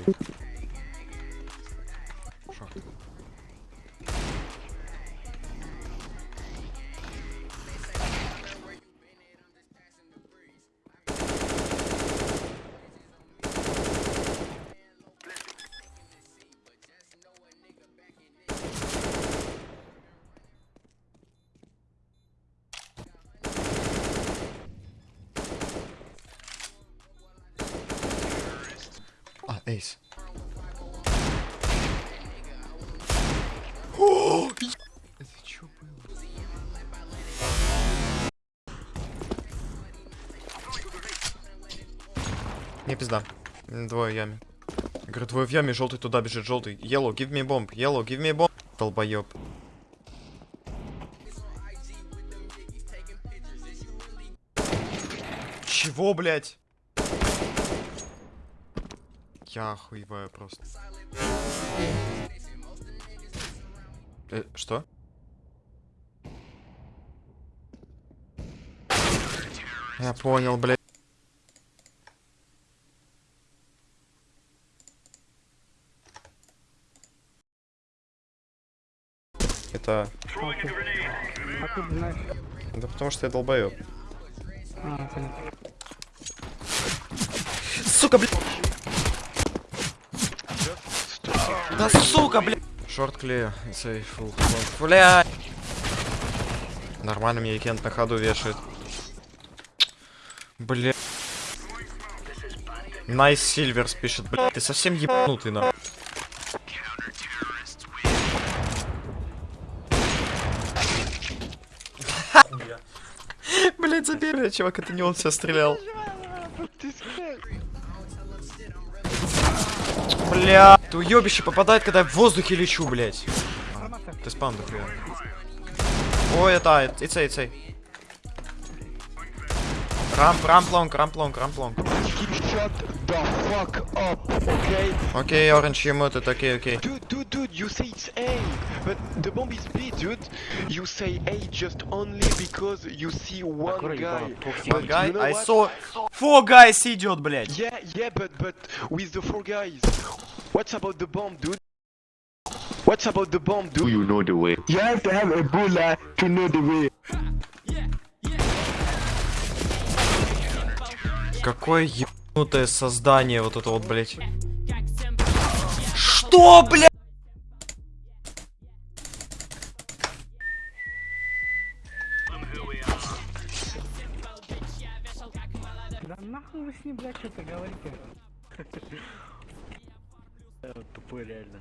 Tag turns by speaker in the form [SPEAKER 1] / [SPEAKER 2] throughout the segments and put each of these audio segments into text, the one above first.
[SPEAKER 1] А, ну найс.
[SPEAKER 2] Эйс. О, Это чё было? Не пизда. Двое в яме. Говорю, двое в яме, желтый туда бежит, желтый. Yellow, give me bomb. Yellow, give me bomb. Долбоёб. Чего, блядь? Я охуеваю просто. Э, что? Я понял, блядь. Это...
[SPEAKER 1] А ты знаешь.
[SPEAKER 2] Да потому что я долбоёб.
[SPEAKER 1] А.
[SPEAKER 2] Сука, блядь! Да сука, блядь! Short clear, safe, full. Бля! Нормально мне Кент на ходу вешает. Бля. Nice silvers пишет, блядь, ты совсем ебанутый, на. Блять, забери, чувак, это не он себя стрелял. Бля, ты уебище попадает, когда я в воздухе лечу, блять. Ты спам дохуя. Ой, это, it's A, it's A. Рамп, рамп лонг, рамп лонг, рамп лонг.
[SPEAKER 3] Shut the fuck up, okay?
[SPEAKER 2] Окей, оранж ему это, окей, окей.
[SPEAKER 3] Dude, dude, dude, you say it's A, but the bomb is B, dude. You say A just only because you see one guy.
[SPEAKER 2] One guy,
[SPEAKER 3] you know
[SPEAKER 2] I
[SPEAKER 3] what?
[SPEAKER 2] saw... Four guys идет, блять.
[SPEAKER 3] Yeah, yeah, but but with the four guys. What's about the bomb, dude? What's about the bomb, dude?
[SPEAKER 4] you know the way.
[SPEAKER 3] You have to have Ebola to know the way.
[SPEAKER 2] Какое ебанутое создание вот это вот, блять. Что, блядь?
[SPEAKER 1] Да нахуй вы с ним, блядь, что-то говорите. Тупой реально.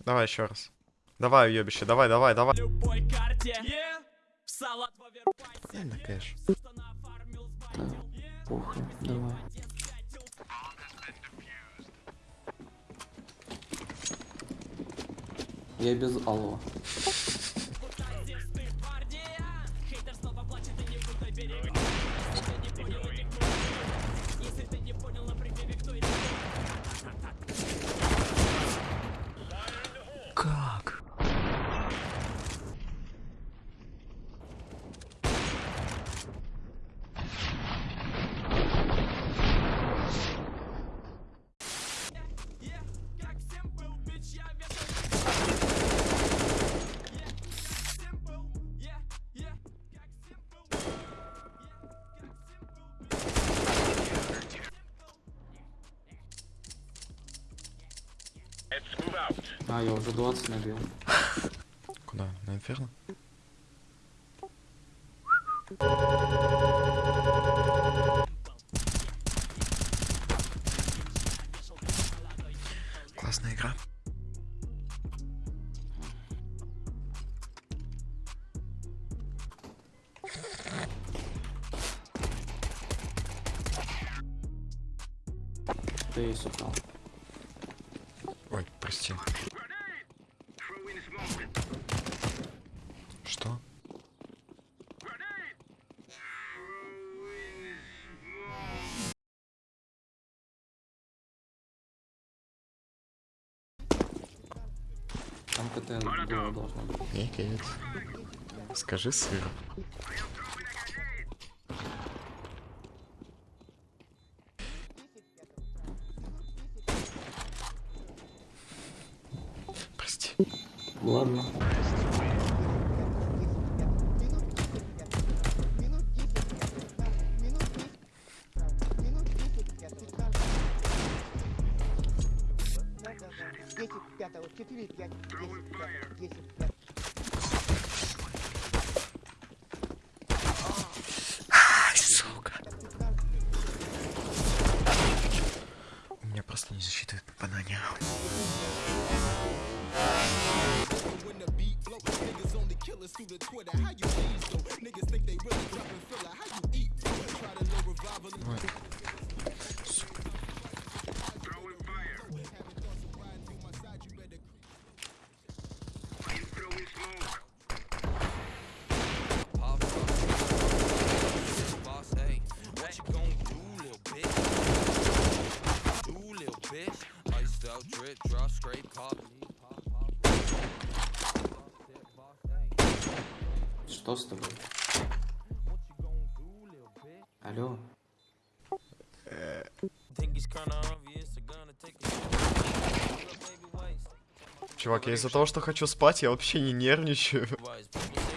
[SPEAKER 2] Давай еще раз. Давай, уебище, давай, давай, давай.
[SPEAKER 5] любой карте
[SPEAKER 2] Кэш.
[SPEAKER 1] Похуй, давай. Я без алло. А, я уже 20 набил.
[SPEAKER 2] Куда? На инферно? Классная игра.
[SPEAKER 1] Ты и сукал.
[SPEAKER 2] Ой, прости.
[SPEAKER 1] было должно быть.
[SPEAKER 2] Нет. Скажи сыр.
[SPEAKER 4] Прости. Ладно. right
[SPEAKER 5] now. When the beat flows, niggas
[SPEAKER 4] only
[SPEAKER 5] through the Twitter. Obvious, they're gonna take a Little baby waist.
[SPEAKER 2] Чувак, я из-за того, что хочу спать, я вообще не нервничаю.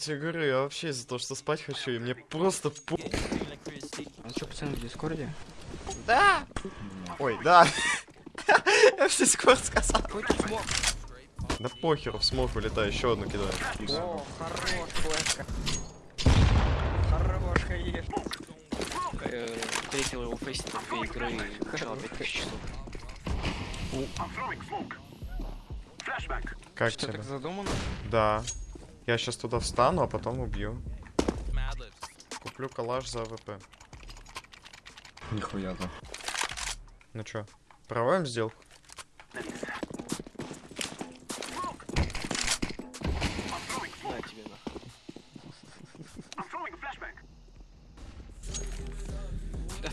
[SPEAKER 2] тебе говорю, я вообще из-за того, что спать хочу, и мне просто по...
[SPEAKER 1] А что, пацаны, в Дискорде?
[SPEAKER 2] Да! Ой, да! Я в Дискорд сказал. Да похеру, в смог вылетаю, еще одну кидаю.
[SPEAKER 1] О, хорош, флешка. Хорош, конечно.
[SPEAKER 6] Встретил его фейс на две игры и качал 5000 часов.
[SPEAKER 2] Как
[SPEAKER 1] Что,
[SPEAKER 2] тебе?
[SPEAKER 1] так задумано?
[SPEAKER 2] Да. Я сейчас туда встану, а потом убью. Куплю калаш за AWP.
[SPEAKER 4] Нихуя то.
[SPEAKER 2] Ну чё, проводим сделку?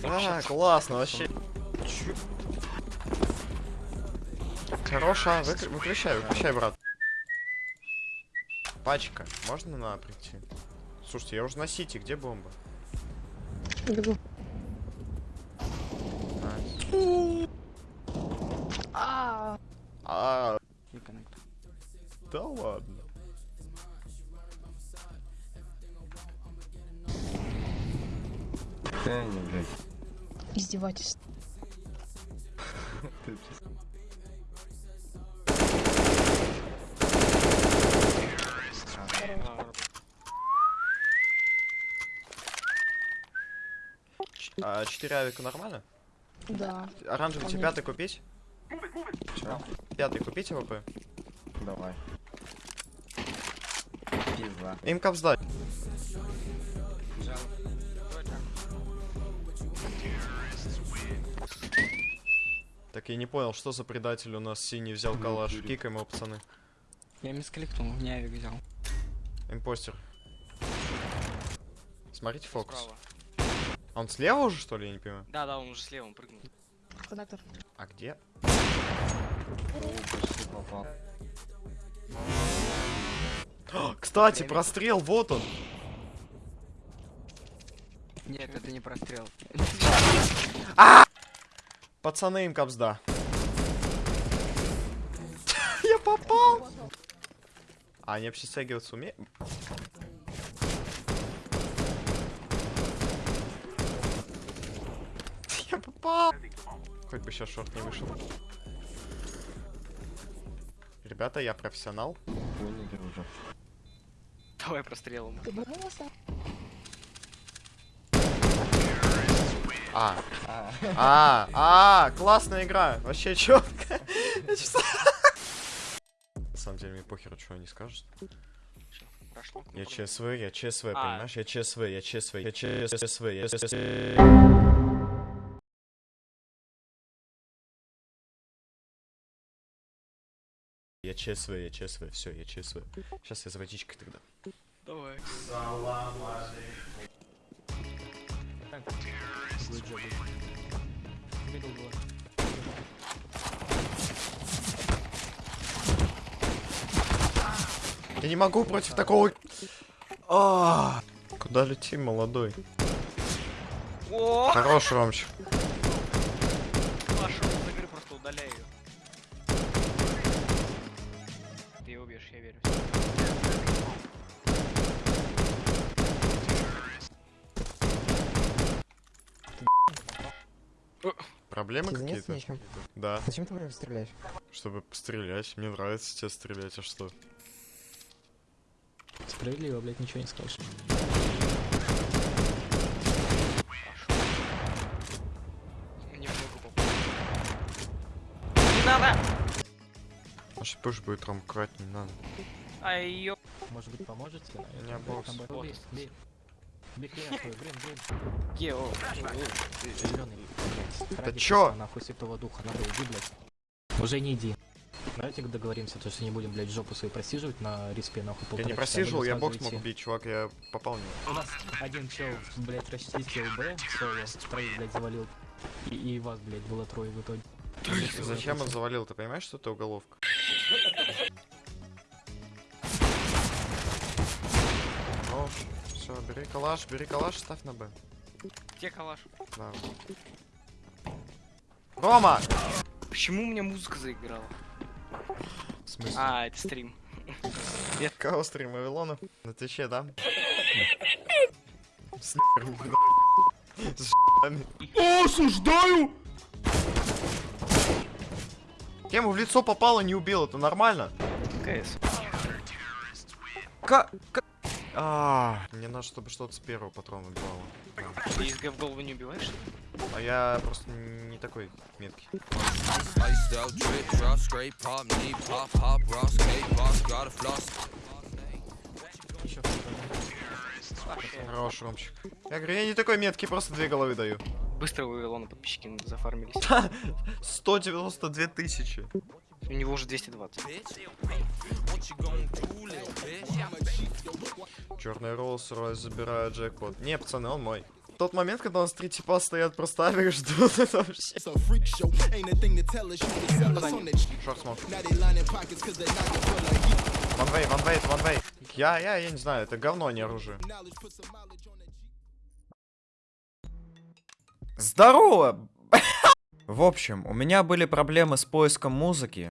[SPEAKER 2] А, классно, вообще. Хороша, выкр- выключай, выключай, брат. Пачка, можно на прийти? Слушайте, я уже на сити, где бомба? Найс. А,
[SPEAKER 1] коннект.
[SPEAKER 2] да ладно.
[SPEAKER 4] Да не, блядь.
[SPEAKER 7] Издевательство.
[SPEAKER 4] Ты
[SPEAKER 2] А 4 авика нормально?
[SPEAKER 7] Да.
[SPEAKER 2] Оранжевый тебе пятый купить?
[SPEAKER 4] Чё?
[SPEAKER 2] Пятый купить AWP?
[SPEAKER 4] Давай. Пизда.
[SPEAKER 2] Им кап сдать. Так я не понял, что за предатель у нас синий взял калаш. Кикаем его, пацаны.
[SPEAKER 1] Я мискликнул, не авик взял.
[SPEAKER 2] Impostor. Смотрите фокус.
[SPEAKER 6] Справа.
[SPEAKER 2] А Он слева уже, что ли, я не понимаю?
[SPEAKER 6] Да, да, он уже слева он прыгнул.
[SPEAKER 7] Коннектор.
[SPEAKER 2] А где?
[SPEAKER 4] О, попал.
[SPEAKER 2] Кстати, прострел, вот он.
[SPEAKER 1] Нет, это не прострел.
[SPEAKER 2] Пацаны, им капсда. Я попал. А они вообще стягиваться умеют? Попал. Хоть бы сейчас шорт не вышел. Ребята, я профессионал.
[SPEAKER 4] Поняли уже.
[SPEAKER 6] Давай прострелом.
[SPEAKER 7] Ты вернулся?
[SPEAKER 2] А. А, а, классная игра. Вообще четко. На самом деле мне похер, что они скажут.
[SPEAKER 6] Прошло.
[SPEAKER 2] Я
[SPEAKER 6] Ну,
[SPEAKER 2] ЧСВ, я ЧСВ,
[SPEAKER 6] А.
[SPEAKER 2] понимаешь? Я ЧСВ, я ЧСВ, я ЧСВ, я ЧСВ. ЧСВ, я ЧСВ, все, я ЧСВ. Сейчас я за водичкой тогда.
[SPEAKER 6] Давай.
[SPEAKER 2] Я не могу против такого А, Куда летим, молодой?
[SPEAKER 6] О,
[SPEAKER 2] Хорош, Ромчик.
[SPEAKER 6] Ее убьешь, я верю.
[SPEAKER 2] Проблемы какие-то? Да,
[SPEAKER 8] Зачем ты в стреляешь?
[SPEAKER 2] чтобы пострелять. Мне нравится тебе стрелять, а что?
[SPEAKER 1] Справедливо, блядь, ничего не скажешь.
[SPEAKER 6] Не много попал. Не надо!
[SPEAKER 2] Может, пуш будет Ром, крать не надо.
[SPEAKER 6] Ай, ё...
[SPEAKER 1] Может быть, поможете?
[SPEAKER 2] У меня бокс.
[SPEAKER 1] Бей, бей. Бей хрен свой, блин, блин.
[SPEAKER 6] Е, о,
[SPEAKER 1] Зеленый.
[SPEAKER 2] Да чё?
[SPEAKER 1] Нахуй святого духа, надо иди, блядь. Уже не иди. Давайте договоримся, то что не будем, блядь, жопу свою просиживать на респе, нахуй,
[SPEAKER 2] Я не просиживал, я бокс мог убить, чувак, я попал него.
[SPEAKER 1] У нас один чел, блядь, расчистил Б, соло, троих, блядь, завалил. И, и вас, блядь, было трое в итоге.
[SPEAKER 2] Зачем он завалил? Ты понимаешь, что это уголовка? О, все, бери калаш, бери калаш, ставь на Б.
[SPEAKER 6] Где калаш?
[SPEAKER 2] Да. Рома!
[SPEAKER 6] Почему у меня музыка заиграла?
[SPEAKER 2] В смысле?
[SPEAKER 6] А, это стрим.
[SPEAKER 2] Кого стрим Вавилона? На Твиче, да? С С Осуждаю! Я ему в лицо попало, не убил, это нормально?
[SPEAKER 6] КС.
[SPEAKER 2] Ка- А, мне надо, чтобы что-то с первого патрона убивало.
[SPEAKER 6] Ты из в голову не убиваешь?
[SPEAKER 2] А я просто не такой меткий. Хорош, Ромчик. Я говорю, я не такой меткий, просто две головы даю.
[SPEAKER 6] Быстро у Илона подписчики зафармились.
[SPEAKER 2] 192 тысячи.
[SPEAKER 6] У него уже 220.
[SPEAKER 5] Bitch, what you gonna do, little bitch?
[SPEAKER 2] Черный Роллс Ройс забирает джекпот. Не, пацаны, он мой. Тот момент, когда у нас три типа стоят просто авик ждут, это вообще... Шорт смог. Ванвей, ванвей, ванвей. Я, я, я не знаю, это говно, а не оружие. Здорово! В общем, у меня были проблемы с поиском музыки.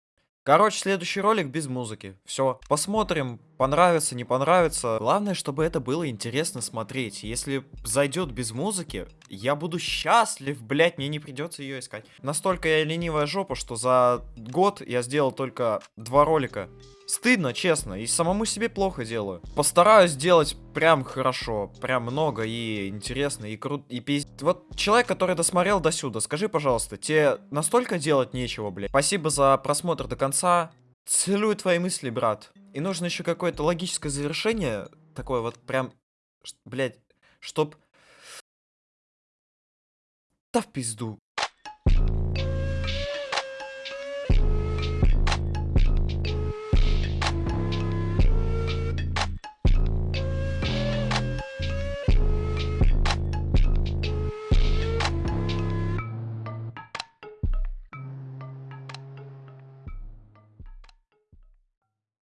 [SPEAKER 2] Короче, следующий ролик без музыки. Все, посмотрим, понравится, не понравится. Главное, чтобы это было интересно смотреть. Если зайдет без музыки, я буду счастлив, блять, мне не придется ее искать. Настолько я ленивая жопа, что за год я сделал только два ролика. Стыдно, честно, и самому себе плохо делаю. Постараюсь сделать прям хорошо, прям много и интересно, и круто, и пиз... Вот человек, который досмотрел до сюда, скажи, пожалуйста, тебе настолько делать нечего, блядь? Спасибо за просмотр до конца. Целую твои мысли, брат. И нужно еще какое-то логическое завершение, такое вот прям, блядь, чтоб... Да в пизду.